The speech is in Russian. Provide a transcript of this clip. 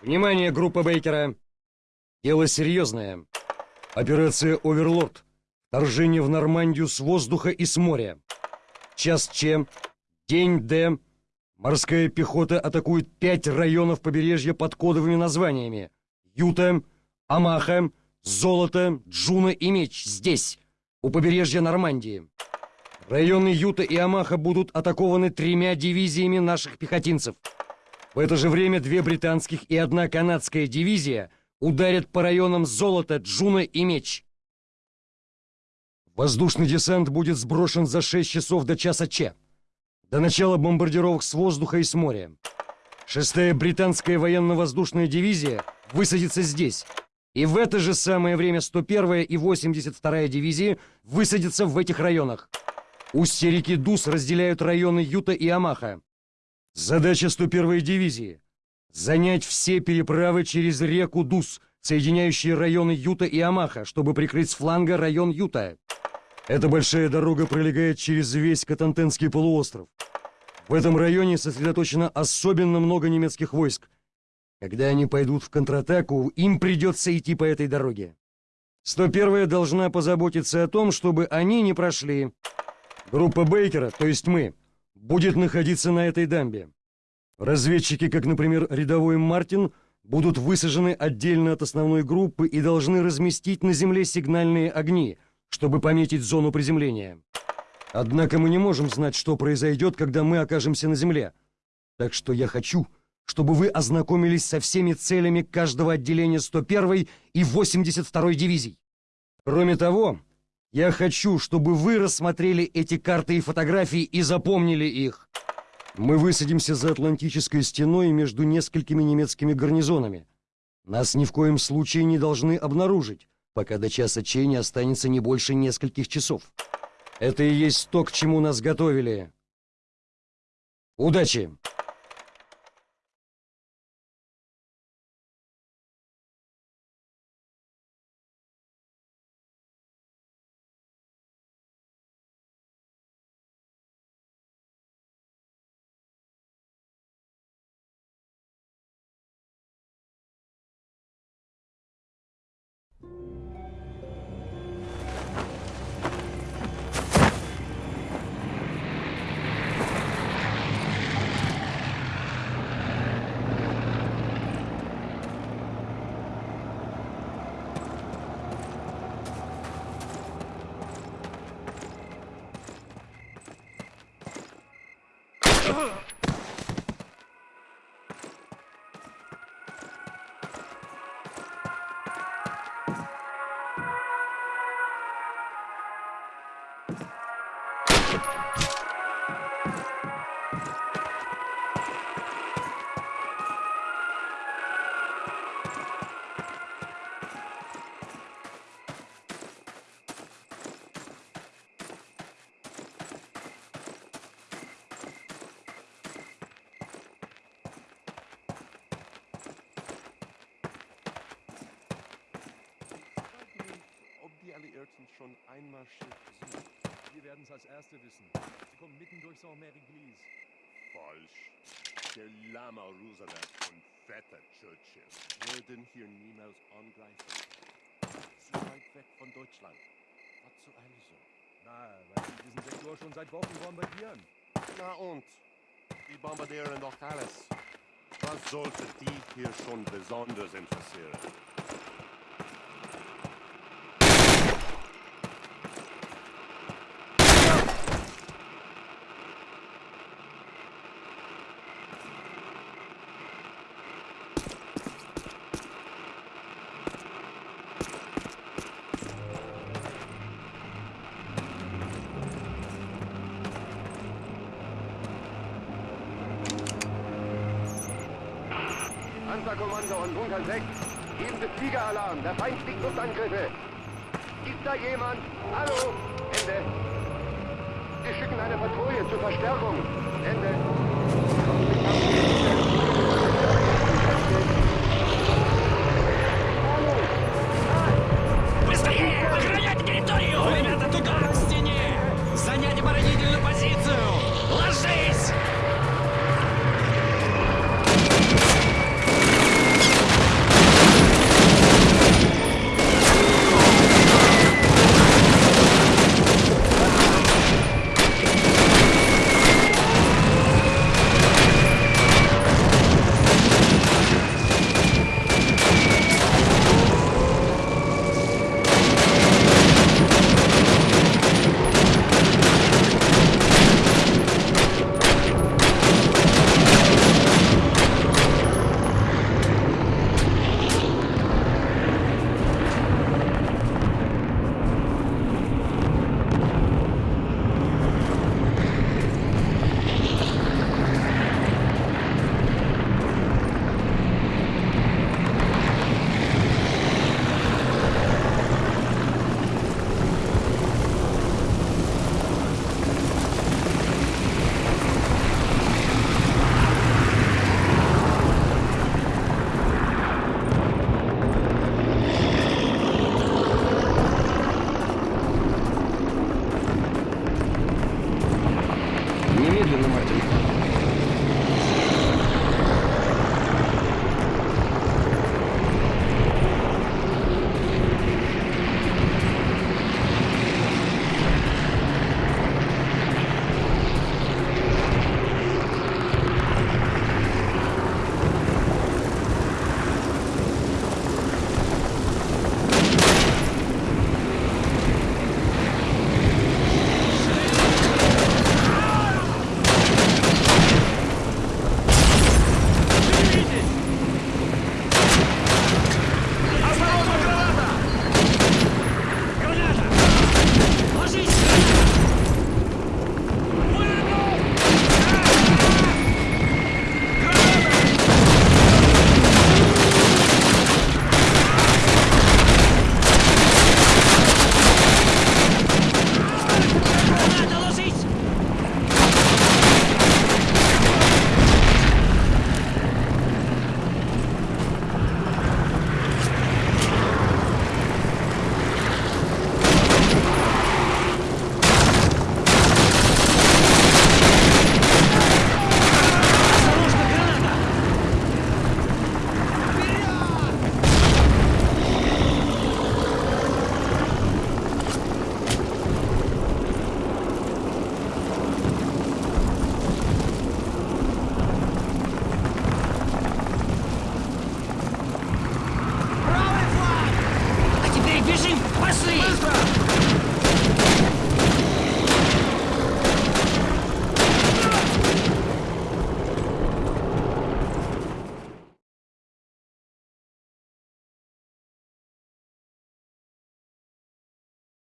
Внимание, группа Бейкера. Дело серьезное. Операция «Оверлорд». Вторжение в Нормандию с воздуха и с моря. Час Ч. День Д. Морская пехота атакует пять районов побережья под кодовыми названиями. Юта, Омаха, Золото, Джуно и Меч. Здесь, у побережья Нормандии. Районы Юта и Омаха будут атакованы тремя дивизиями наших пехотинцев. В это же время две британских и одна канадская дивизия ударят по районам Золото, Джуно и Меч. Воздушный десант будет сброшен за 6 часов до часа Ч. До начала бомбардировок с воздуха и с моря. Шестая британская военно-воздушная дивизия высадится здесь. И в это же самое время 101-я и 82-я дивизии высадятся в этих районах. Устья реки Дув разделяют районы Юта и Омаха. Задача 101-й дивизии – занять все переправы через реку Дус, соединяющие районы Юта и Амаха, чтобы прикрыть с фланга район Юта. Эта большая дорога пролегает через весь Катантенский полуостров. В этом районе сосредоточено особенно много немецких войск. Когда они пойдут в контратаку, им придется идти по этой дороге. 101-я должна позаботиться о том, чтобы они не прошли. Группа Бейкера, то есть мы, будет находиться на этой дамбе. Разведчики, как, например, рядовой Мартин, будут высажены отдельно от основной группы и должны разместить на земле сигнальные огни – чтобы пометить зону приземления. Однако мы не можем знать, что произойдет, когда мы окажемся на земле. Так что я хочу, чтобы вы ознакомились со всеми целями каждого отделения 101 и 82 дивизий. Кроме того, я хочу, чтобы вы рассмотрели эти карты и фотографии и запомнили их. Мы высадимся за Атлантической стеной между несколькими немецкими гарнизонами. Нас ни в коем случае не должны обнаружить пока до часа чени останется не больше нескольких часов. Это и есть то, к чему нас готовили. Удачи! Schon einmarschiert sind. Wir werden es als Erste wissen. Sie kommen mitten durch Saint-Mary-Glise. Falsch. Der Lama Roosevelt und fetter Churchill würden hier niemals angreifen. Zu weit weg von Deutschland. Was zur Eile so? Na, weil sie diesen Sektor schon seit Wochen bombardieren. Na und? Die bombardieren doch alles. Was sollte die hier schon besonders interessieren? Panzerkommando und Bunker 6. Geben Sie Fliegeralarm. Der Feind fliegt Luftangriffe. Ist da jemand? Hallo? Ende. Sie schicken eine Patrouille zur Verstärkung. Ende.